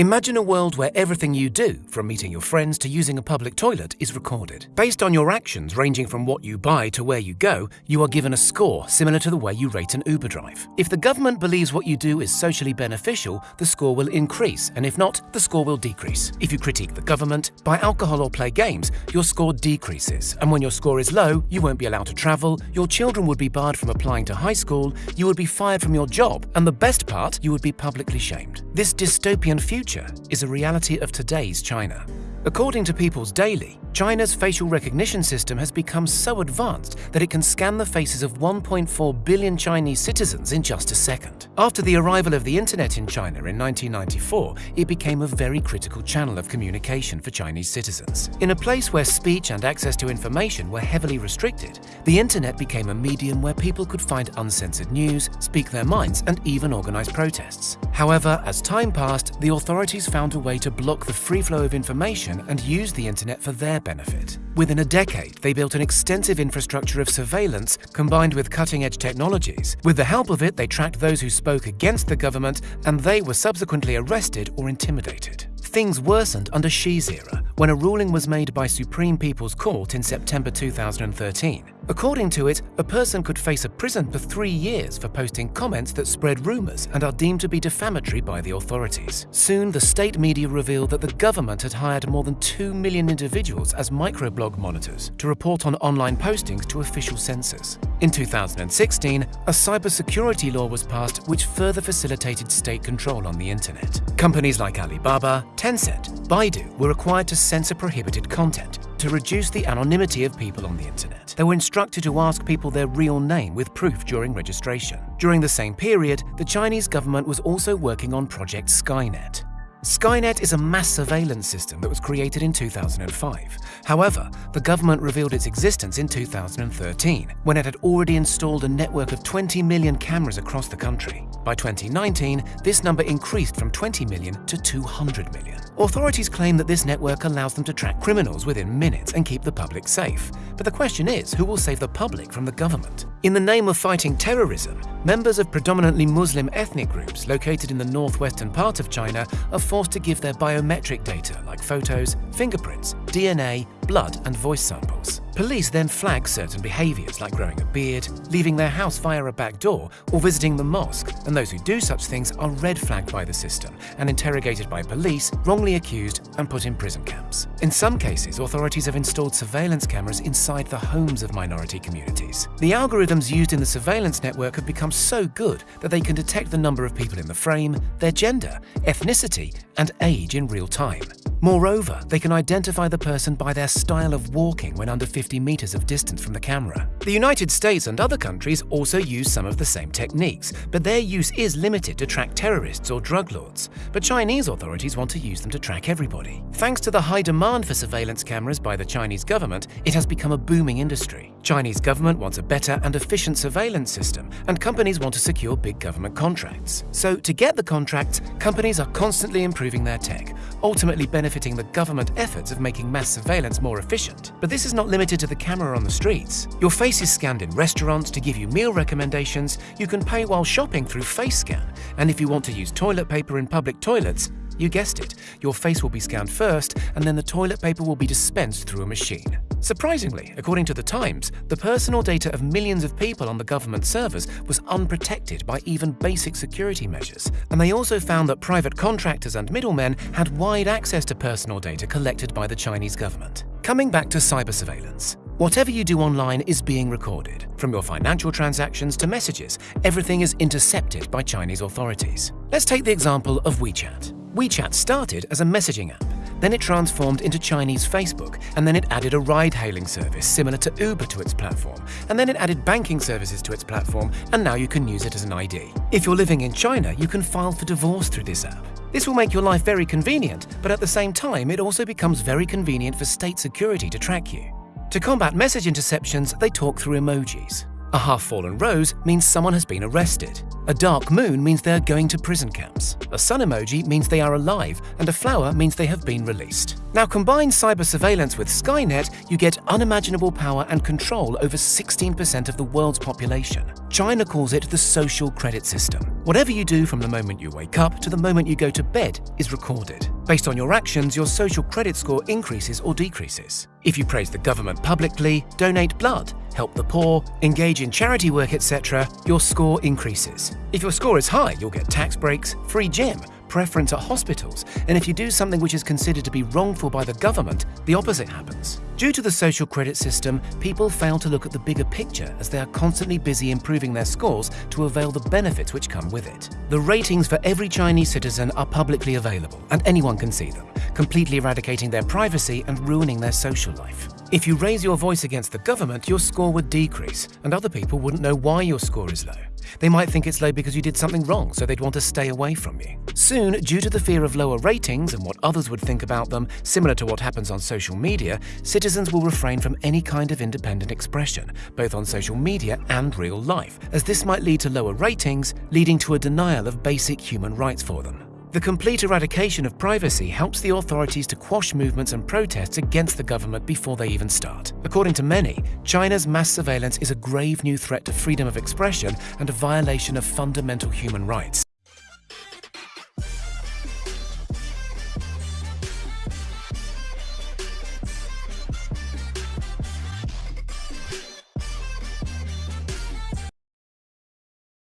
Imagine a world where everything you do, from meeting your friends to using a public toilet, is recorded. Based on your actions ranging from what you buy to where you go, you are given a score similar to the way you rate an Uber drive. If the government believes what you do is socially beneficial, the score will increase, and if not, the score will decrease. If you critique the government, buy alcohol or play games, your score decreases, and when your score is low, you won't be allowed to travel, your children would be barred from applying to high school, you would be fired from your job, and the best part, you would be publicly shamed. This dystopian future is a reality of today's China. According to People's Daily, China's facial recognition system has become so advanced that it can scan the faces of 1.4 billion Chinese citizens in just a second. After the arrival of the internet in China in 1994, it became a very critical channel of communication for Chinese citizens. In a place where speech and access to information were heavily restricted, the internet became a medium where people could find uncensored news, speak their minds, and even organize protests. However, as time passed, the authorities found a way to block the free flow of information and use the internet for their benefit. Within a decade, they built an extensive infrastructure of surveillance combined with cutting-edge technologies. With the help of it, they tracked those who spoke against the government and they were subsequently arrested or intimidated. Things worsened under Xi's era, when a ruling was made by Supreme People's Court in September 2013. According to it, a person could face a prison for three years for posting comments that spread rumors and are deemed to be defamatory by the authorities. Soon, the state media revealed that the government had hired more than 2 million individuals as microblog monitors to report on online postings to official censors. In 2016, a cybersecurity law was passed which further facilitated state control on the internet. Companies like Alibaba, Tencent, Baidu were required to censor prohibited content to reduce the anonymity of people on the internet. They were instructed to ask people their real name with proof during registration. During the same period, the Chinese government was also working on Project Skynet. Skynet is a mass surveillance system that was created in 2005. However, the government revealed its existence in 2013, when it had already installed a network of 20 million cameras across the country. By 2019, this number increased from 20 million to 200 million. Authorities claim that this network allows them to track criminals within minutes and keep the public safe. But the question is, who will save the public from the government? In the name of fighting terrorism, members of predominantly Muslim ethnic groups located in the northwestern part of China are forced to give their biometric data like photos, fingerprints, DNA, blood and voice samples. Police then flag certain behaviours like growing a beard, leaving their house via a back door, or visiting the mosque, and those who do such things are red flagged by the system and interrogated by police, wrongly accused, and put in prison camps. In some cases, authorities have installed surveillance cameras inside the homes of minority communities. The algorithms used in the surveillance network have become so good that they can detect the number of people in the frame, their gender, ethnicity, and age in real time. Moreover, they can identify the person by their style of walking when under 50 meters of distance from the camera. The United States and other countries also use some of the same techniques, but their use is limited to track terrorists or drug lords. But Chinese authorities want to use them to track everybody. Thanks to the high demand for surveillance cameras by the Chinese government, it has become a booming industry. Chinese government wants a better and efficient surveillance system, and companies want to secure big government contracts. So to get the contracts, companies are constantly improving their tech, ultimately benefiting the government efforts of making mass surveillance more efficient. But this is not limited to the camera on the streets. Your face is scanned in restaurants to give you meal recommendations, you can pay while shopping through FaceScan, and if you want to use toilet paper in public toilets, you guessed it, your face will be scanned first, and then the toilet paper will be dispensed through a machine. Surprisingly, according to The Times, the personal data of millions of people on the government servers was unprotected by even basic security measures, and they also found that private contractors and middlemen had wide access to personal data collected by the Chinese government. Coming back to cyber surveillance. Whatever you do online is being recorded. From your financial transactions to messages, everything is intercepted by Chinese authorities. Let's take the example of WeChat. WeChat started as a messaging app then it transformed into Chinese Facebook, and then it added a ride-hailing service similar to Uber to its platform, and then it added banking services to its platform, and now you can use it as an ID. If you're living in China, you can file for divorce through this app. This will make your life very convenient, but at the same time, it also becomes very convenient for state security to track you. To combat message interceptions, they talk through emojis. A half-fallen rose means someone has been arrested. A dark moon means they are going to prison camps. A sun emoji means they are alive, and a flower means they have been released. Now combine cyber surveillance with Skynet, you get unimaginable power and control over 16% of the world's population. China calls it the social credit system. Whatever you do from the moment you wake up to the moment you go to bed is recorded. Based on your actions, your social credit score increases or decreases. If you praise the government publicly, donate blood, help the poor, engage in charity work, etc., your score increases. If your score is high, you'll get tax breaks, free gym, preference at hospitals, and if you do something which is considered to be wrongful by the government, the opposite happens. Due to the social credit system, people fail to look at the bigger picture as they are constantly busy improving their scores to avail the benefits which come with it. The ratings for every Chinese citizen are publicly available, and anyone can see them, completely eradicating their privacy and ruining their social life. If you raise your voice against the government, your score would decrease, and other people wouldn't know why your score is low. They might think it's low because you did something wrong, so they'd want to stay away from you. Soon, due to the fear of lower ratings and what others would think about them, similar to what happens on social media, citizens will refrain from any kind of independent expression, both on social media and real life, as this might lead to lower ratings, leading to a denial of basic human rights for them. The complete eradication of privacy helps the authorities to quash movements and protests against the government before they even start. According to many, China's mass surveillance is a grave new threat to freedom of expression and a violation of fundamental human rights.